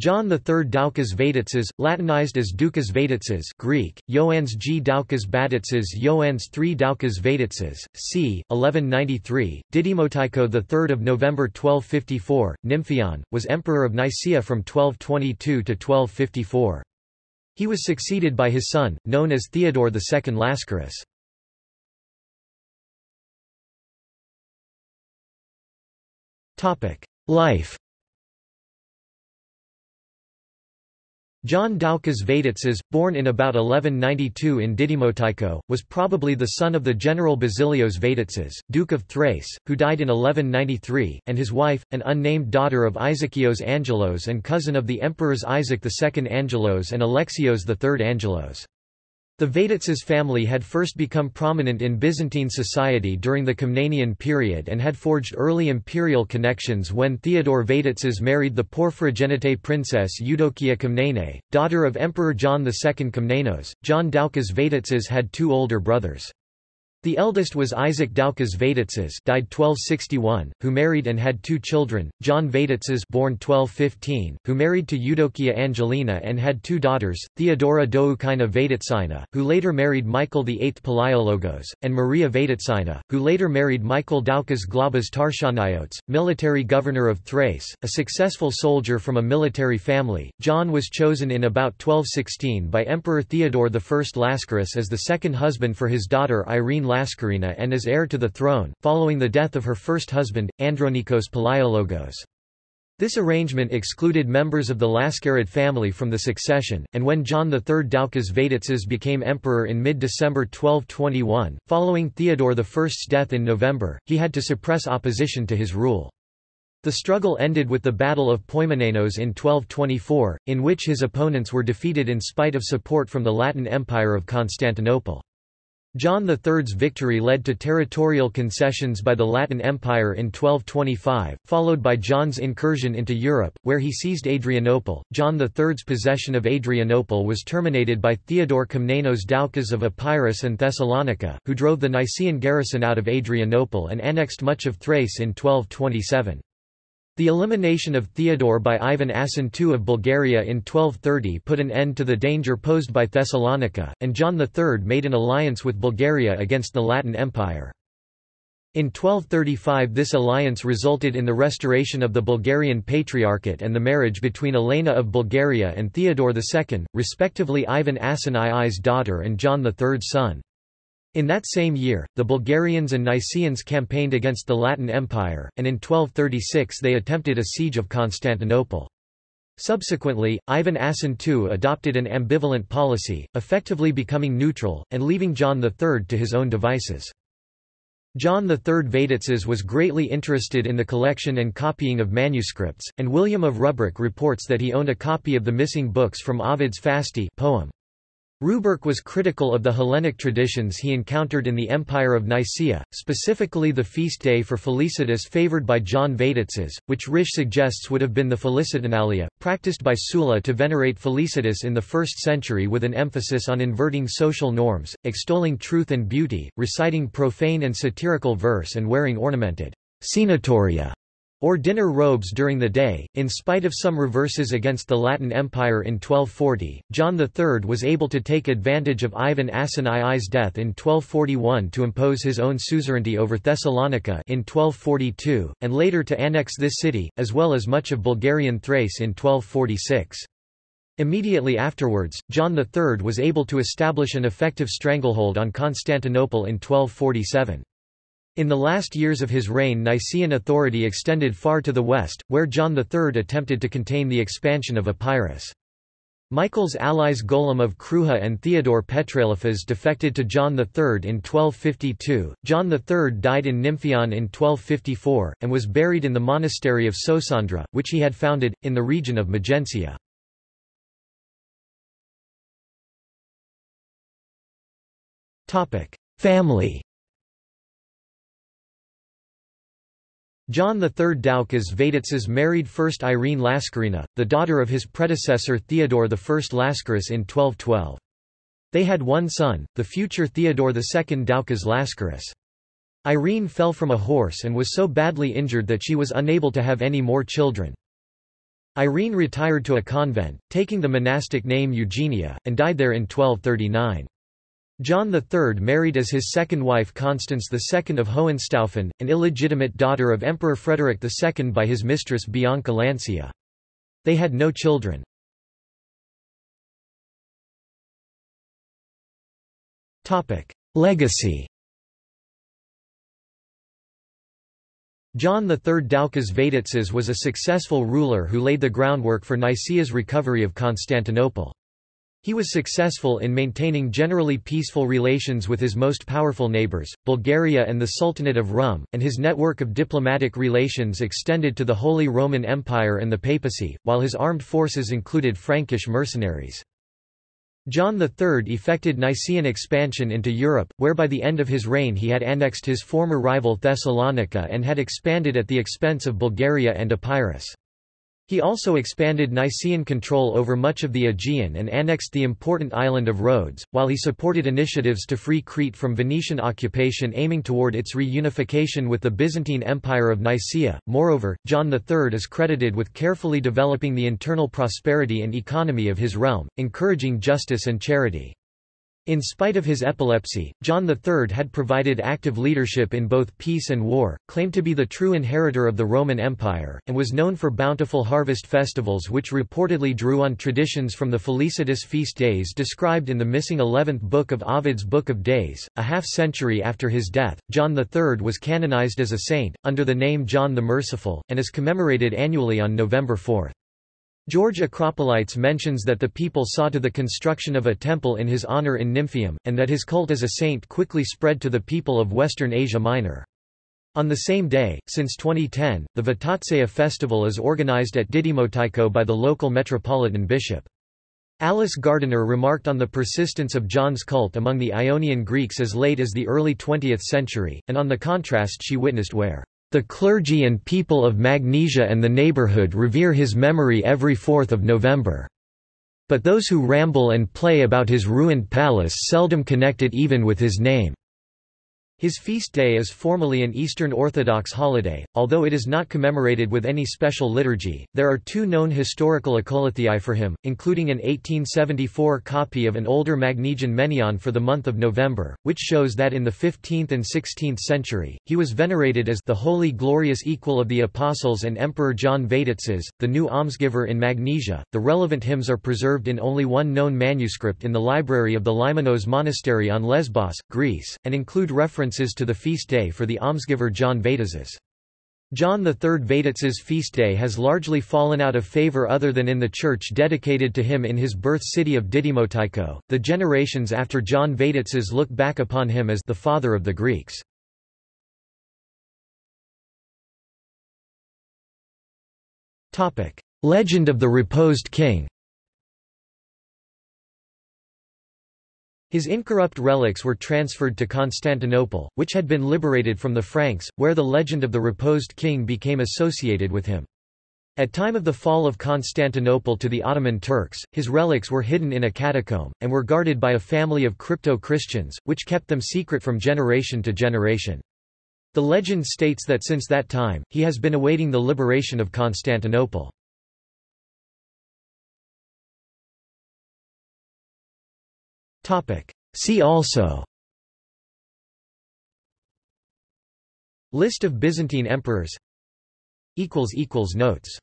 John III Doukas Vaitatsis, Latinized as Dukas Vaitatsis Greek, Ioannes G. Doukas Badatzes Ioannes III Doukas Vaitatsis, c. 1193, Didymotycho III of November 1254, Nymphion, was emperor of Nicaea from 1222 to 1254. He was succeeded by his son, known as Theodore II Lascaris. Life John Doukas Vaitatsis, born in about 1192 in Didymotycho, was probably the son of the general Basilios Vaitatsis, Duke of Thrace, who died in 1193, and his wife, an unnamed daughter of Isakios Angelos and cousin of the emperors Isaac II Angelos and Alexios III Angelos. The Vaitatsis family had first become prominent in Byzantine society during the Komnenian period and had forged early imperial connections when Theodore Vaitatsis married the Porphyrogenite princess Eudokia Komnene, daughter of Emperor John II Komnenos. John Doukas Vaitatsis had two older brothers. The eldest was Isaac Doukas Vaitatsis died 1261, who married and had two children, John Vaitatsis born 1215, who married to Eudokia Angelina and had two daughters, Theodora Doukaina Vaitatsina, who later married Michael VIII Palaiologos, and Maria Vaitatsina, who later married Michael Doukas Glabas Tarchanaiotes, military governor of Thrace, a successful soldier from a military family. John was chosen in about 1216 by Emperor Theodore I Lascaris as the second husband for his daughter Irene Lascarina and as heir to the throne, following the death of her first husband, Andronikos Palaiologos. This arrangement excluded members of the Lascarid family from the succession, and when John III Doukas Vaitatsis became emperor in mid-December 1221, following Theodore I's death in November, he had to suppress opposition to his rule. The struggle ended with the Battle of Poimanenos in 1224, in which his opponents were defeated in spite of support from the Latin Empire of Constantinople. John III's victory led to territorial concessions by the Latin Empire in 1225, followed by John's incursion into Europe, where he seized Adrianople. John III's possession of Adrianople was terminated by Theodore Komnenos Doukas of Epirus and Thessalonica, who drove the Nicaean garrison out of Adrianople and annexed much of Thrace in 1227. The elimination of Theodore by Ivan Asen II of Bulgaria in 1230 put an end to the danger posed by Thessalonica, and John III made an alliance with Bulgaria against the Latin Empire. In 1235 this alliance resulted in the restoration of the Bulgarian Patriarchate and the marriage between Elena of Bulgaria and Theodore II, respectively Ivan Asen II's daughter and John III's son. In that same year, the Bulgarians and Nicaeans campaigned against the Latin Empire, and in 1236 they attempted a siege of Constantinople. Subsequently, Ivan Asen II adopted an ambivalent policy, effectively becoming neutral, and leaving John III to his own devices. John III Vaitatsis was greatly interested in the collection and copying of manuscripts, and William of Rubruck reports that he owned a copy of the missing books from Ovid's Fasti poem. Rubruck was critical of the Hellenic traditions he encountered in the Empire of Nicaea, specifically the feast day for Felicitas favored by John Vaitatsis, which Risch suggests would have been the Felicitalia, practiced by Sulla to venerate Felicitas in the 1st century with an emphasis on inverting social norms, extolling truth and beauty, reciting profane and satirical verse and wearing ornamented cenatoria or dinner robes during the day. In spite of some reverses against the Latin Empire in 1240, John III was able to take advantage of Ivan Asen II's death in 1241 to impose his own suzerainty over Thessalonica in 1242, and later to annex this city, as well as much of Bulgarian Thrace in 1246. Immediately afterwards, John III was able to establish an effective stranglehold on Constantinople in 1247. In the last years of his reign Nicaean authority extended far to the west, where John III attempted to contain the expansion of Epirus. Michael's allies Golem of Kruja and Theodore Petraliphas defected to John III in 1252. John III died in Nymphion in 1254, and was buried in the monastery of Sosandra, which he had founded, in the region of Magentia. Family John III Doukas Vaitatsis married first Irene Laskarina, the daughter of his predecessor Theodore I Lascaris in 1212. They had one son, the future Theodore II Doukas Lascaris. Irene fell from a horse and was so badly injured that she was unable to have any more children. Irene retired to a convent, taking the monastic name Eugenia, and died there in 1239. John III married as his second wife Constance II of Hohenstaufen, an illegitimate daughter of Emperor Frederick II by his mistress Bianca Lancia. They had no children. Legacy John III Doukas Vaitatses was a successful ruler who laid the groundwork for Nicaea's recovery of Constantinople. He was successful in maintaining generally peaceful relations with his most powerful neighbors, Bulgaria and the Sultanate of Rum, and his network of diplomatic relations extended to the Holy Roman Empire and the papacy, while his armed forces included Frankish mercenaries. John III effected Nicaean expansion into Europe, where by the end of his reign he had annexed his former rival Thessalonica and had expanded at the expense of Bulgaria and Epirus. He also expanded Nicaean control over much of the Aegean and annexed the important island of Rhodes, while he supported initiatives to free Crete from Venetian occupation aiming toward its reunification with the Byzantine Empire of Nicaea. Moreover, John III is credited with carefully developing the internal prosperity and economy of his realm, encouraging justice and charity. In spite of his epilepsy, John III had provided active leadership in both peace and war, claimed to be the true inheritor of the Roman Empire, and was known for bountiful harvest festivals which reportedly drew on traditions from the felicitous feast days described in the missing 11th book of Ovid's Book of Days. A half century after his death, John III was canonized as a saint, under the name John the Merciful, and is commemorated annually on November 4. George Acropolites mentions that the people saw to the construction of a temple in his honor in Nymphium, and that his cult as a saint quickly spread to the people of Western Asia Minor. On the same day, since 2010, the Vaitatseia festival is organized at Didymotycho by the local metropolitan bishop. Alice Gardner remarked on the persistence of John's cult among the Ionian Greeks as late as the early 20th century, and on the contrast she witnessed where the clergy and people of Magnesia and the neighborhood revere his memory every 4th of November. But those who ramble and play about his ruined palace seldom connect it even with his name. His feast day is formally an Eastern Orthodox holiday, although it is not commemorated with any special liturgy. There are two known historical akolouthoi for him, including an 1874 copy of an older Magnesian Menaion for the month of November, which shows that in the 15th and 16th century, he was venerated as the holy glorious equal of the apostles and Emperor John Vaitatses, the new almsgiver in Magnesia. The relevant hymns are preserved in only one known manuscript in the library of the Lymonos Monastery on Lesbos, Greece, and include reference references to the feast day for the almsgiver John Vaitatses. John III Vaitatses' feast day has largely fallen out of favor other than in the church dedicated to him in his birth city of Didymotycho. The generations after John Vaitatses look back upon him as the father of the Greeks. Legend of the Reposed King His incorrupt relics were transferred to Constantinople, which had been liberated from the Franks, where the legend of the reposed king became associated with him. At time of the fall of Constantinople to the Ottoman Turks, his relics were hidden in a catacomb, and were guarded by a family of crypto-Christians, which kept them secret from generation to generation. The legend states that since that time, he has been awaiting the liberation of Constantinople. See also. List of Byzantine emperors. Notes